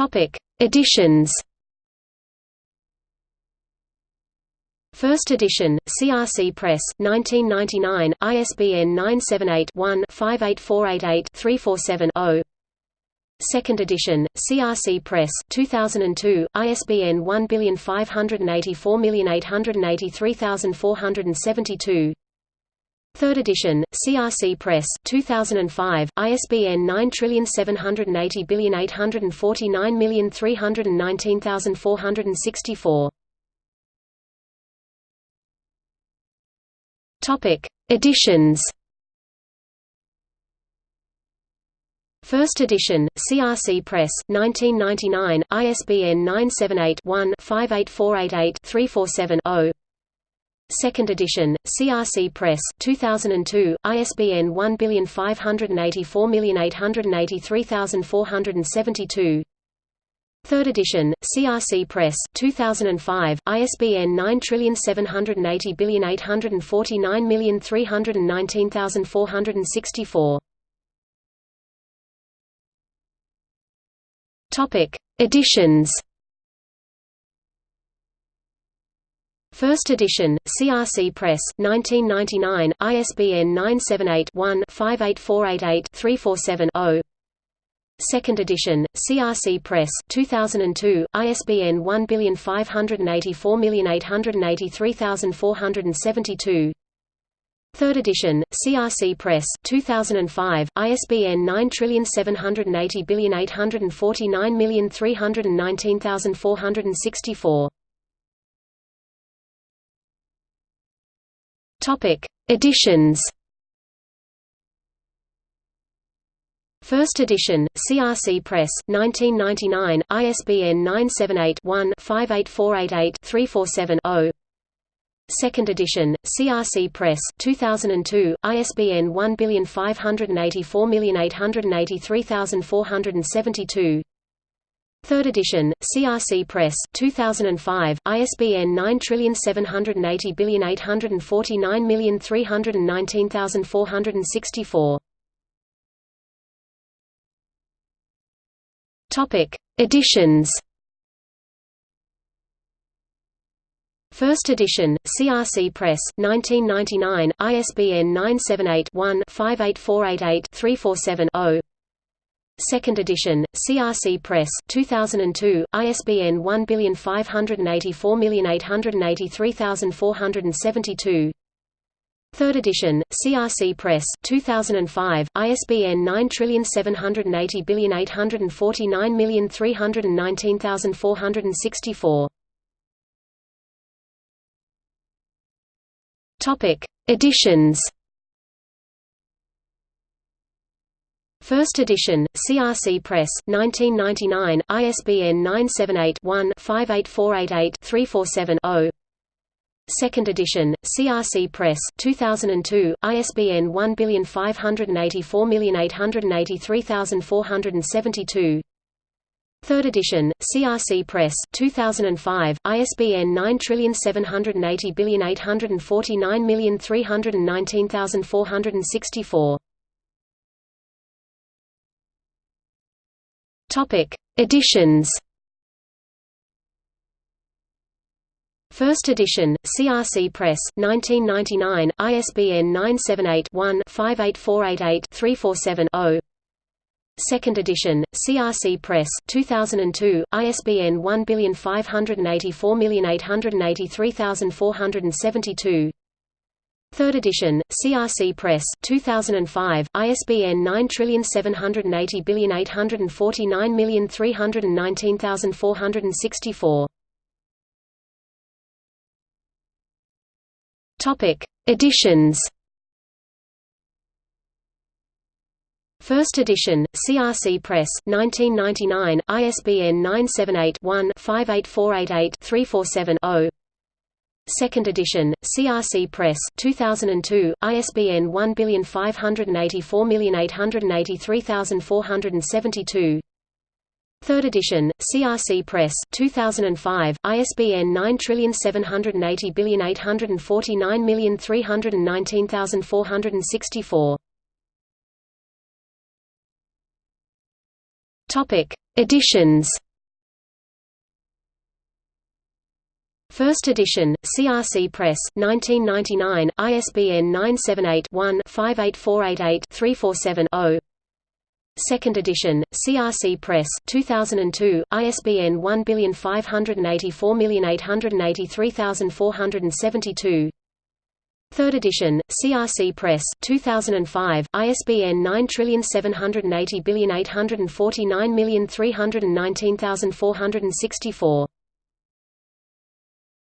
Topic: Editions. First edition, CRC Press, 1999, ISBN 978-1-58488-347-0 Second edition, CRC Press, 2002, ISBN 1584883472 Third edition, CRC Press 2005, ISBN 9780849319464. Topic: Editions. First edition, CRC Press, 1999, ISBN 978 one 58488 2nd edition, CRC Press 2002, ISBN 1584883472 3rd edition, CRC Press 2005, ISBN 9780849319464 Topic: Editions. First edition, CRC Press, 1999, ISBN 978-1-58488-347-0 Second edition, CRC Press, 2002, ISBN 1584883472 Third edition, CRC Press, 2005, ISBN 9780849319464. Topic: Editions. First edition, CRC Press, 1999, ISBN 978-1-58488-347-0 Second edition, CRC Press, 2002, ISBN 1584883472 Third edition, CRC Press 2005, ISBN 9780849319464. Topic: Editions. First edition, CRC Press, 1999, ISBN 978 one 58488 347 2nd edition, CRC Press 2002, ISBN 1584883472 3rd edition, CRC Press 2005, ISBN 9780849319464 Topic: Editions. First edition, CRC Press, 1999, ISBN 978-1-58488-347-0 Second edition, CRC Press, 2002, ISBN 1584883472 Third edition, CRC Press, 2005, ISBN 9780849319464. Topic: Editions. First edition, CRC Press, 1999, ISBN 978-1-58488-347-0 Second edition, CRC Press, 2002, ISBN 1584883472 Third edition, CRC Press 2005, ISBN 9780849319464. Topic: Editions. First edition, CRC Press, 1999, ISBN 978 one 58488 347 2nd edition, CRC Press 2002, ISBN 1584883472 3rd edition, CRC Press 2005, ISBN 9780849319464 Topic: Editions. First edition, CRC Press, 1999, ISBN 978-1-58488-347-0 Second edition, CRC Press, 2002, ISBN 1584883472 Third edition, CRC Press, 2005, ISBN 9780849319464